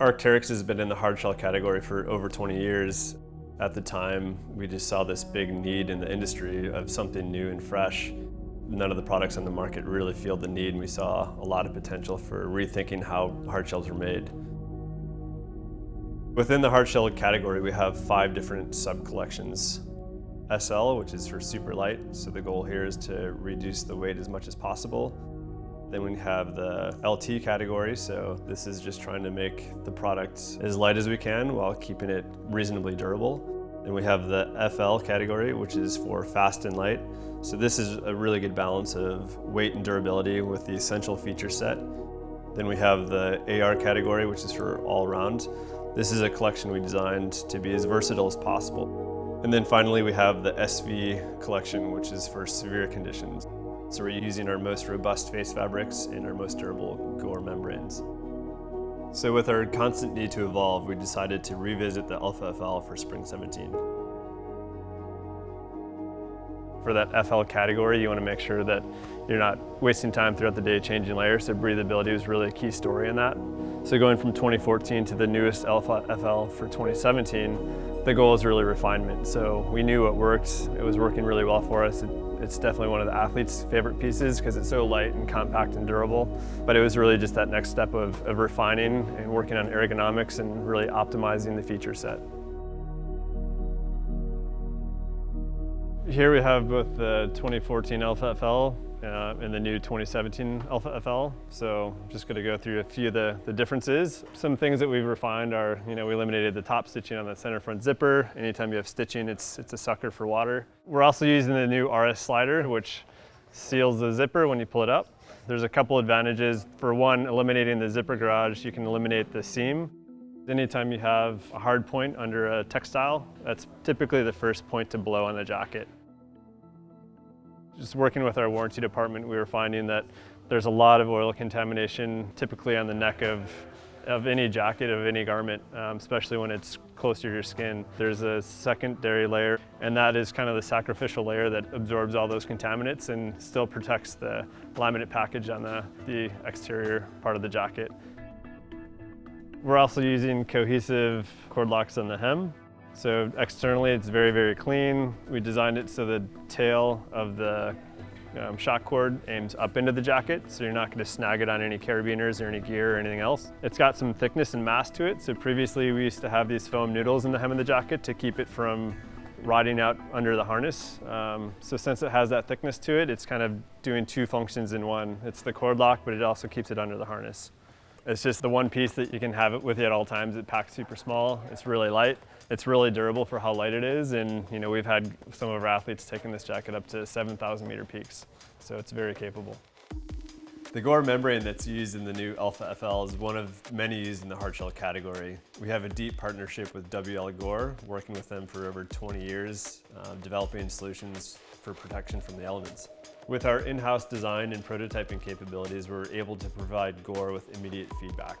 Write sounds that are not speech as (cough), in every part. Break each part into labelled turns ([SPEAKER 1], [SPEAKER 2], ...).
[SPEAKER 1] Arc'teryx has been in the hard shell category for over 20 years. At the time, we just saw this big need in the industry of something new and fresh. None of the products on the market really filled the need and we saw a lot of potential for rethinking how hard shells are made. Within the hard shell category, we have five different sub-collections. SL, which is for super light, so the goal here is to reduce the weight as much as possible. Then we have the LT category, so this is just trying to make the product as light as we can while keeping it reasonably durable. Then we have the FL category, which is for fast and light. So this is a really good balance of weight and durability with the essential feature set. Then we have the AR category, which is for all around. This is a collection we designed to be as versatile as possible. And then finally we have the SV collection, which is for severe conditions. So we're using our most robust face fabrics and our most durable Gore membranes. So with our constant need to evolve, we decided to revisit the Alpha FL for Spring 17. For that FL category, you want to make sure that you're not wasting time throughout the day changing layers, so breathability was really a key story in that. So going from 2014 to the newest Alpha FL for 2017, the goal is really refinement. So we knew what worked, it was working really well for us. It, it's definitely one of the athletes' favorite pieces because it's so light and compact and durable. But it was really just that next step of, of refining and working on ergonomics and really optimizing the feature set. Here we have both the 2014 Alpha FL uh, and the new 2017 Alpha FL. So I'm just gonna go through a few of the, the differences. Some things that we've refined are, you know, we eliminated the top stitching on the center front zipper. Anytime you have stitching, it's, it's a sucker for water. We're also using the new RS slider, which seals the zipper when you pull it up. There's a couple advantages. For one, eliminating the zipper garage, you can eliminate the seam. Anytime you have a hard point under a textile, that's typically the first point to blow on the jacket. Just working with our warranty department, we were finding that there's a lot of oil contamination typically on the neck of, of any jacket, of any garment, um, especially when it's close to your skin. There's a secondary layer, and that is kind of the sacrificial layer that absorbs all those contaminants and still protects the laminate package on the, the exterior part of the jacket. We're also using Cohaesive cord locks on the hem. So externally it's very, very clean. We designed it so the tail of the um, shock cord aims up into the jacket, so you're not going to snag it on any carabiners or any gear or anything else. It's got some thickness and mass to it, so previously we used to have these foam noodles in the hem of the jacket to keep it from rotting out under the harness. Um, so since it has that thickness to it, it's kind of doing two functions in one. It's the cord lock, but it also keeps it under the harness. It's just the one piece that you can have it with you at all times. It packs super small, it's really light. It's really durable for how light it is, and you know we've had some of our athletes taking this jacket up to 7,000 meter peaks, so it's very capable. The Gore membrane that's used in the new Alpha FL is one of many used in the hardshell category. We have a deep partnership with WL Gore, working with them for over 20 years, uh, developing solutions for protection from the elements. With our in-house design and prototyping capabilities, we're able to provide Gore with immediate feedback.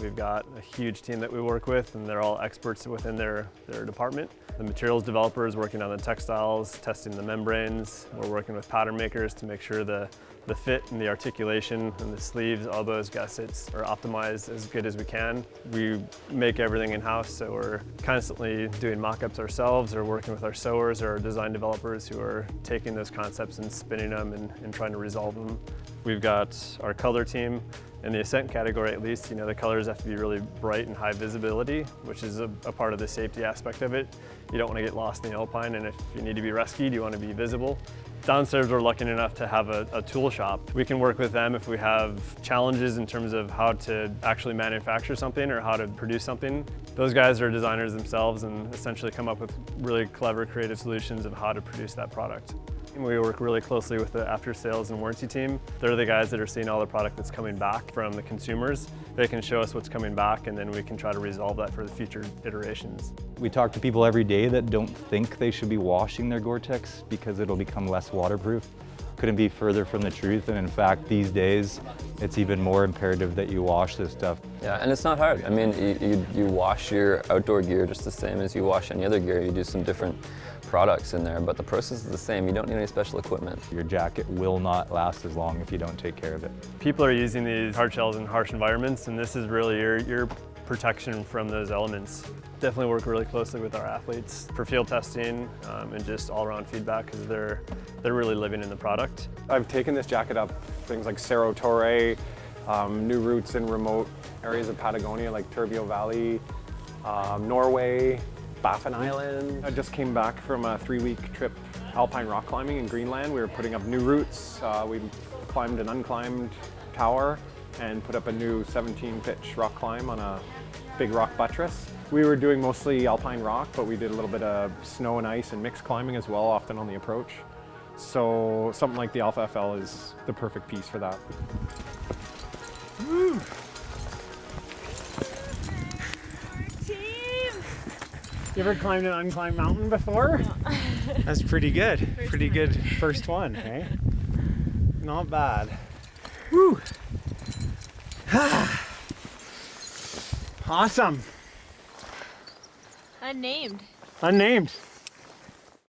[SPEAKER 1] We've got a huge team that we work with and they're all experts within their, their department. The materials developers working on the textiles, testing the membranes. We're working with pattern makers to make sure the, the fit and the articulation and the sleeves, elbows, gussets are optimized as good as we can. We make everything in-house, so we're constantly doing mock-ups ourselves or working with our sewers or our design developers who are taking those concepts and spinning them and, and trying to resolve them. We've got our color team in the Ascent category at least, you know, the colors have to be really bright and high visibility, which is a, a, part of the safety aspect of it. You don't want to get lost in the alpine, and if you need to be rescued, you want to be visible. Downstairs, we're lucky enough to have a, a tool shop. We can work with them if we have challenges in terms of how to actually manufacture something or how to produce something. Those guys are designers themselves and essentially come up with really clever, creative solutions of how to produce that product. We work really closely with the after sales and warranty team. They're the guys that are seeing all the product that's coming back from the consumers. They can show us what's coming back and then we can try to resolve that for the future iterations.
[SPEAKER 2] We talk to people every day that don't think they should be washing their Gore-Tex because it'll become less waterproof. Couldn't be further from the truth and in fact these days it's even more imperative that you wash this stuff.
[SPEAKER 3] Yeah, and it's not hard. I mean, you, you, you wash your outdoor gear just the same as you wash any other gear. You do some different products in there, but the process is the same. You don't need any special equipment.
[SPEAKER 2] Your jacket will not last as long if you don't take care of it.
[SPEAKER 1] People are using these hard shells in harsh environments, and this is really your, your protection from those elements. Definitely work really closely with our athletes for field testing um, and just all-around feedback because they're, they're really living in the product.
[SPEAKER 4] I've taken this jacket up things like Cerro Torre, um, new routes in remote areas of Patagonia like Turbio Valley, um, Norway, Baffin Island. I just came back from a three-week trip alpine rock climbing in Greenland. We were putting up new routes. Uh, we climbed an unclimbed tower and put up a new 17-pitch rock climb on a big rock buttress. We were doing mostly alpine rock, but we did a little bit of snow and ice and mixed climbing as well, often on the approach. So something like the Alpha FL is the perfect piece for that.
[SPEAKER 5] Team!
[SPEAKER 6] You ever climbed an unclimbed mountain before? (laughs) That's pretty good. pretty good first one, hey? Not bad. Woo! (sighs) awesome.
[SPEAKER 5] Unnamed.
[SPEAKER 6] Unnamed.